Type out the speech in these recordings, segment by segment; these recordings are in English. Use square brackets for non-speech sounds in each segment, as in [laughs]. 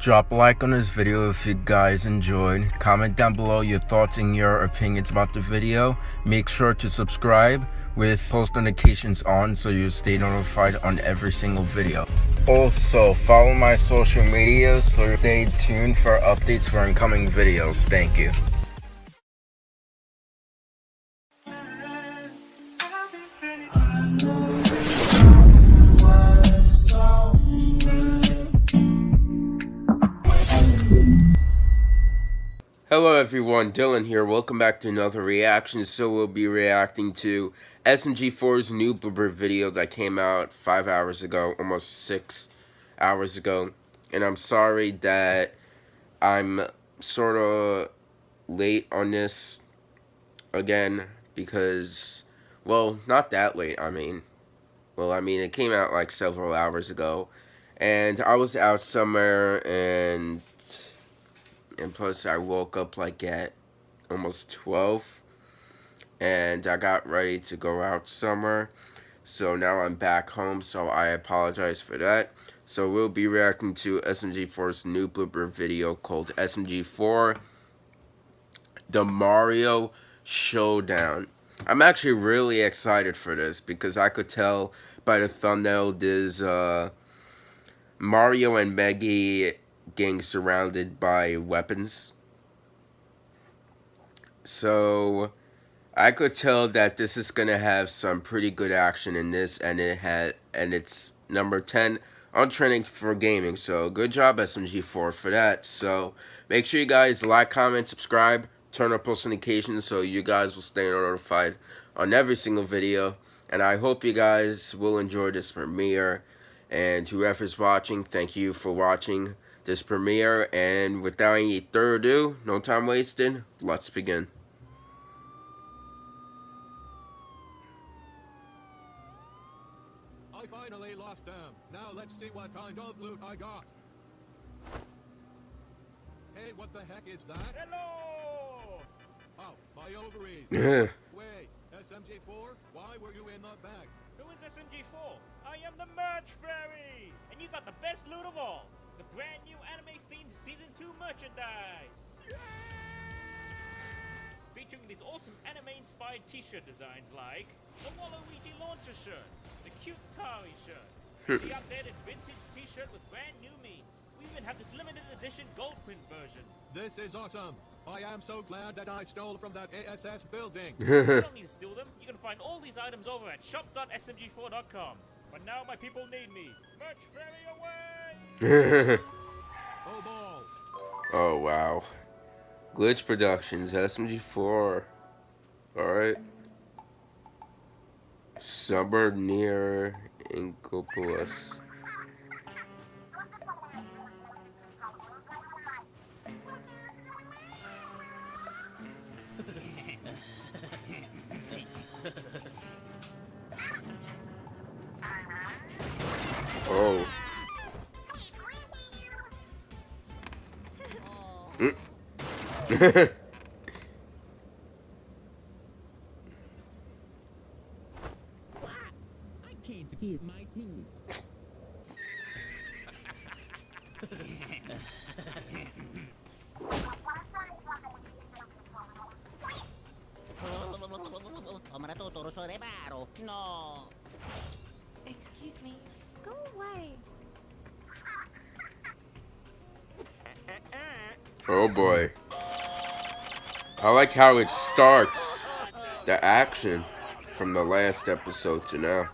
Drop a like on this video if you guys enjoyed. Comment down below your thoughts and your opinions about the video. Make sure to subscribe with post notifications on so you stay notified on every single video. Also, follow my social media so stay tuned for updates for incoming videos. Thank you. Hello everyone, Dylan here. Welcome back to another reaction. So we'll be reacting to SMG4's new Blooper video that came out five hours ago, almost six hours ago. And I'm sorry that I'm sort of late on this again because, well, not that late, I mean. Well, I mean, it came out like several hours ago. And I was out somewhere and and plus I woke up like at almost 12 and I got ready to go out somewhere so now I'm back home so I apologize for that. So we'll be reacting to SMG4's new blooper video called SMG4 The Mario Showdown. I'm actually really excited for this because I could tell by the thumbnail there's uh, Mario and Meggy getting surrounded by weapons. So I could tell that this is gonna have some pretty good action in this, and it had and it's number ten on trending for gaming. So good job SMG4 for that. So make sure you guys like, comment, subscribe, turn on post notifications so you guys will stay notified on every single video. And I hope you guys will enjoy this premiere. And whoever's watching, thank you for watching this premiere. And without any further ado, no time wasted, let's begin. I finally lost them. Now let's see what kind of loot I got. Hey, what the heck is that? Hello! Oh, my ovaries. [laughs] Wait, SMG4? Why were you in the bag? Who is SMG4? I am the Merch Fairy! And you got the best loot of all! The brand new anime-themed Season 2 merchandise! Featuring these awesome anime-inspired t-shirt designs like the Waluigi Launcher shirt, the cute Tari shirt, [laughs] the updated vintage t-shirt with brand new memes. We even have this limited edition gold print version. This is awesome. I am so glad that I stole from that ASS building. [laughs] you don't need to steal them. You can find all these items over at shop.smg4.com. But now my people need me. Merch Fairy away! [laughs] oh wow. Glitch Productions, SMG4. Alright. Suburb near Inkopolis. No. Excuse me. Go away. Oh boy. I like how it starts. The action from the last episode to now.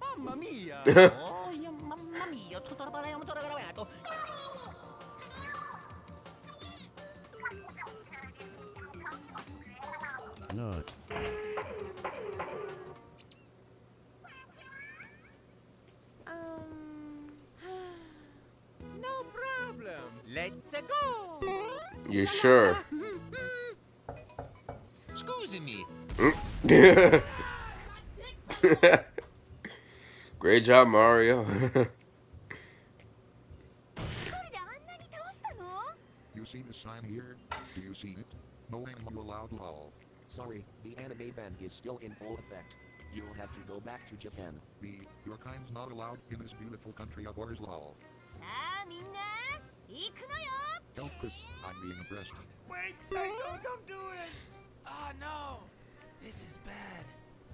Mamma mia! [laughs] You sure? Scusi me. [laughs] Great job, Mario. you see the sign here? Do you see it? No animal allowed lol. Sorry, the anime ban is still in full effect. You'll have to go back to Japan. B, your kind's not allowed in this beautiful country of ours lol. Ah, Wait, Psycho, don't do it! Oh no! This is bad.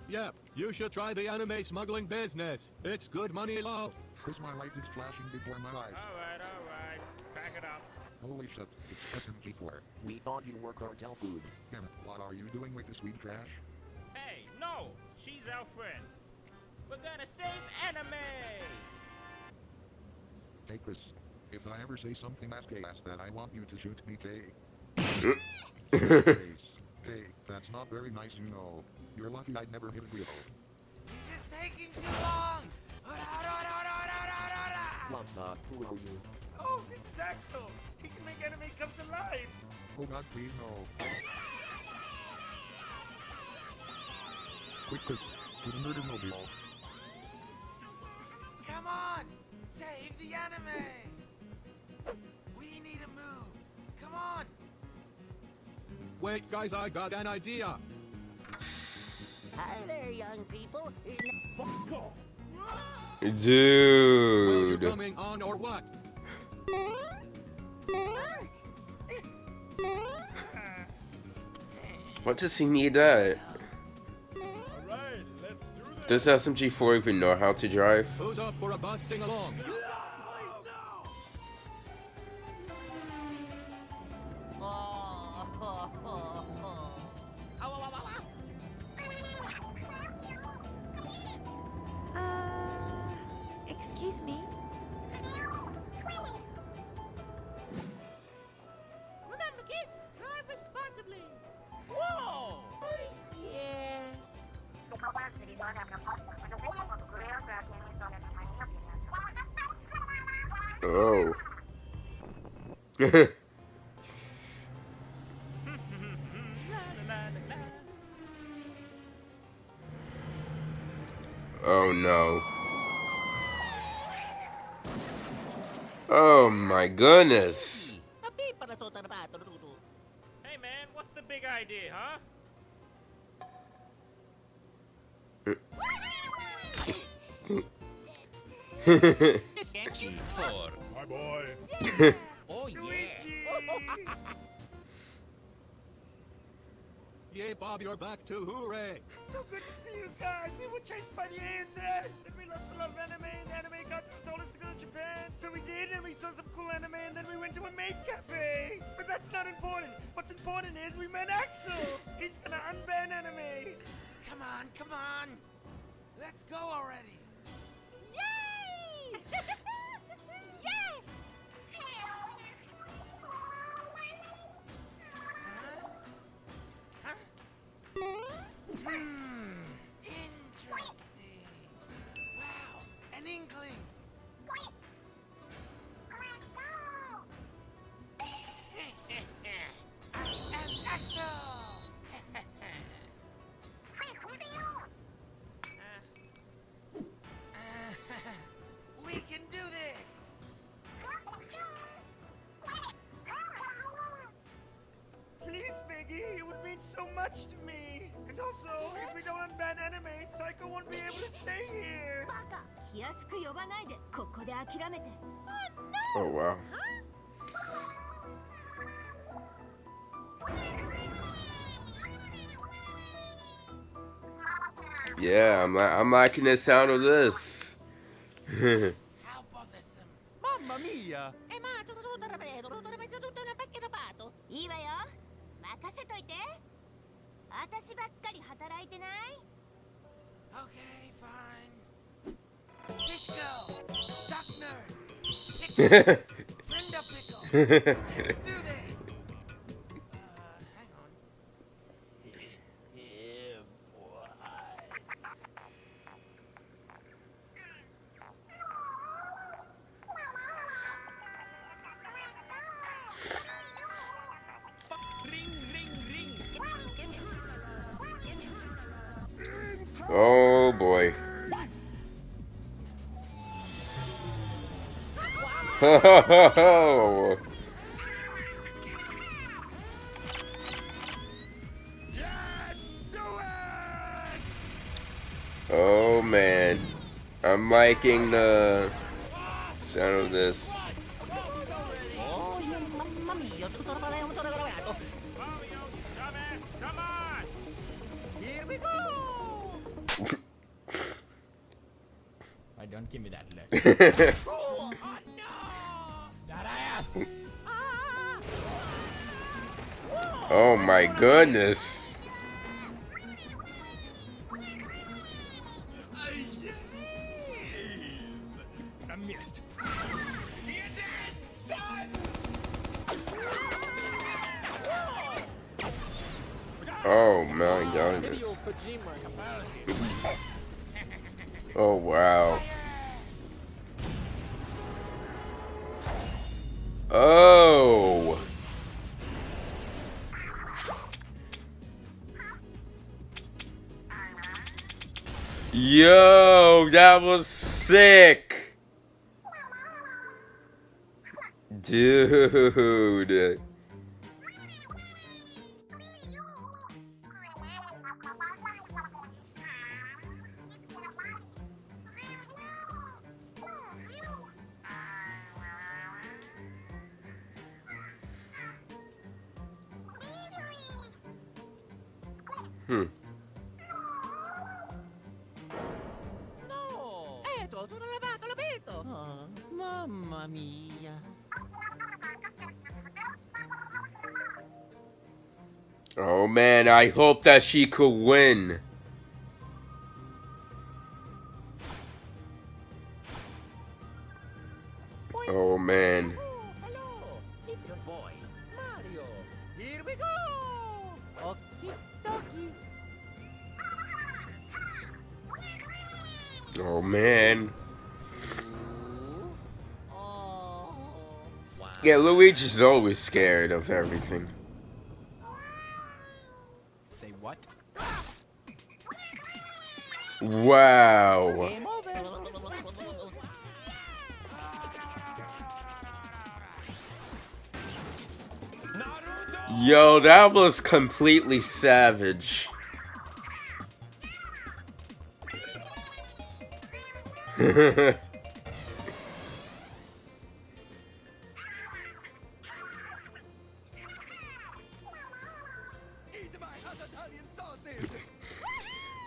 Yep, you should try the anime smuggling business. It's good money, lol. Chris, my life is flashing before my eyes. Alright, alright. Back it up. Holy shit, it's SMG4. We thought you were cartel food. Damn it, what are you doing with the sweet trash? Hey, no! She's our friend. We're gonna save anime! Hey, Chris. If I ever say something that's gay ass that I want you to shoot me, Kay. Hey, that's not very nice, you know. You're lucky I'd never hit wheel. This is taking too long! Lama, who are you? Oh, this is Axol! He can make anime come to life! Oh god, please no. Quick, Chris. To the murder mobile. Come on! Save the anime! We need a move! Come on! Wait, guys, I got an idea. Hi there, young people. Are you Dude. coming on or what? What does he need that? Alright, do Does SMG4 even know how to drive? Who's up for a busting along? Oh. [laughs] oh no. Oh my goodness. Hey man, what's the big idea, huh? My boy. Oh, yeah. Yay, Bob, you're back too. Hooray. So good to see you guys! We were chased by the ASS! And we lost a lot of anime, and the anime cartel told us to go to Japan. So we did, and we saw some cool anime, and then we went to a maid cafe! But that's not important! What's important is we met Axol! He's gonna unban anime! Come on, come on! Let's go already! Yay! [laughs] yes! Hmm, interesting. く呼ばないでここで諦めて Oh wow. Yeah, I'm li- I'm liking the sound of this. How bothersome. Mamma mia! Eh, ma tutto tutto ripeto, tutto ripeto, tutto una pacchetta pato. いいわよ任せといて私ばっかり働いてない Okay, fine. Fish girl, duck nerd, pickle, [laughs] friend of pickle. [laughs] Oh. Yes, do it! Oh man. I'm liking the sound of this. Yeah, mamma mia. Tutto bene, tutto bene. Mario, you dumbass, come on! Here we go. I don't give me that look. [laughs] oh my goodness. Oh my comparison. Oh wow. Oh. Yo, that was sick. Dude. Hmm. Mia. Oh man, I hope that she could win. Yeah, Luigi's always scared of everything. Say what? Wow. Yo, that was completely savage. [laughs]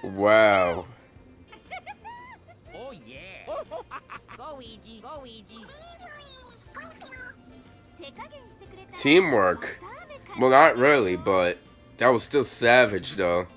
Wow. Oh yeah. [laughs] Go Ouija, go Ouija. Teamwork. Well, not really, but that was still savage though.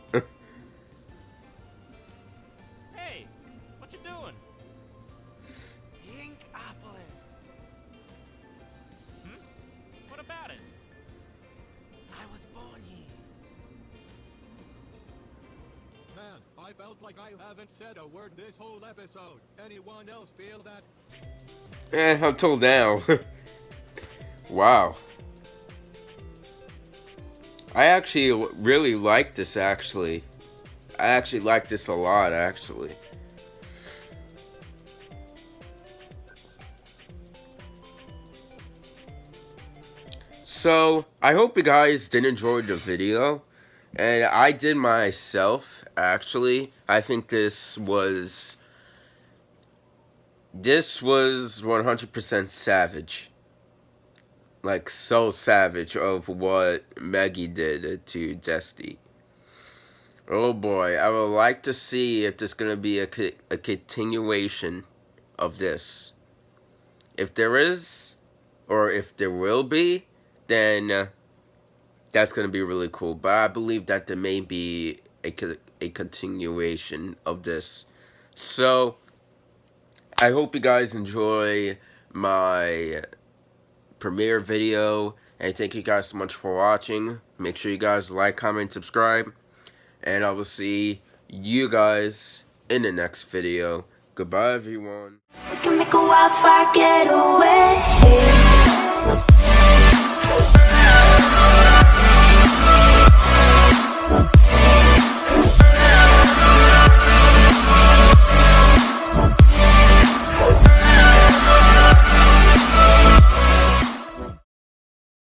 Like I haven't said a word this whole episode. Anyone else feel that? eh, until now. [laughs] wow. I actually really like this, actually. I actually like this a lot, actually. So, I hope you guys did enjoy the video. And I did myself, actually. I think this was... This was 100% savage. Like, so savage of what Maggie did to Desti. Oh boy, I would like to see if there's going to be a, co- a continuation of this. If there is, or if there will be, then that's going to be really cool. But I believe that there may be a, a continuation of this. So, I hope you guys enjoy my premiere video. And thank you guys so much for watching. Make sure you guys like, comment, subscribe. And I will see you guys in the next video. Goodbye, everyone.